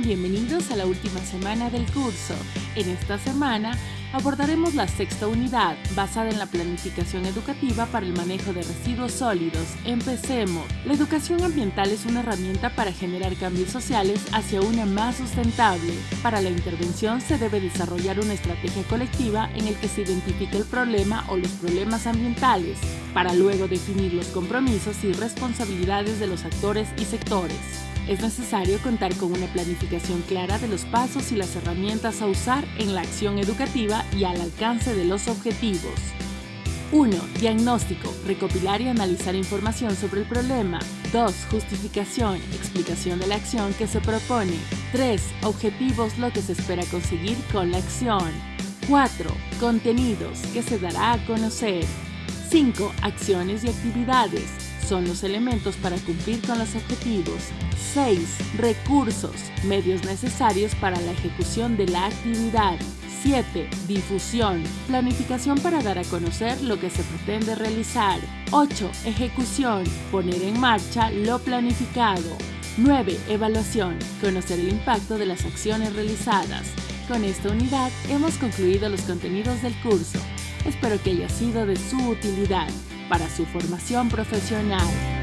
bienvenidos a la última semana del curso. En esta semana abordaremos la sexta unidad basada en la planificación educativa para el manejo de residuos sólidos. Empecemos. La educación ambiental es una herramienta para generar cambios sociales hacia una más sustentable. Para la intervención se debe desarrollar una estrategia colectiva en el que se identifique el problema o los problemas ambientales, para luego definir los compromisos y responsabilidades de los actores y sectores. Es necesario contar con una planificación clara de los pasos y las herramientas a usar en la acción educativa y al alcance de los objetivos. 1. Diagnóstico. Recopilar y analizar información sobre el problema. 2. Justificación. Explicación de la acción que se propone. 3. Objetivos. Lo que se espera conseguir con la acción. 4. Contenidos, que se dará a conocer. 5. Acciones y actividades son los elementos para cumplir con los objetivos. 6. Recursos, medios necesarios para la ejecución de la actividad. 7. Difusión, planificación para dar a conocer lo que se pretende realizar. 8. Ejecución, poner en marcha lo planificado. 9. Evaluación, conocer el impacto de las acciones realizadas. Con esta unidad hemos concluido los contenidos del curso. Espero que haya sido de su utilidad para su formación profesional.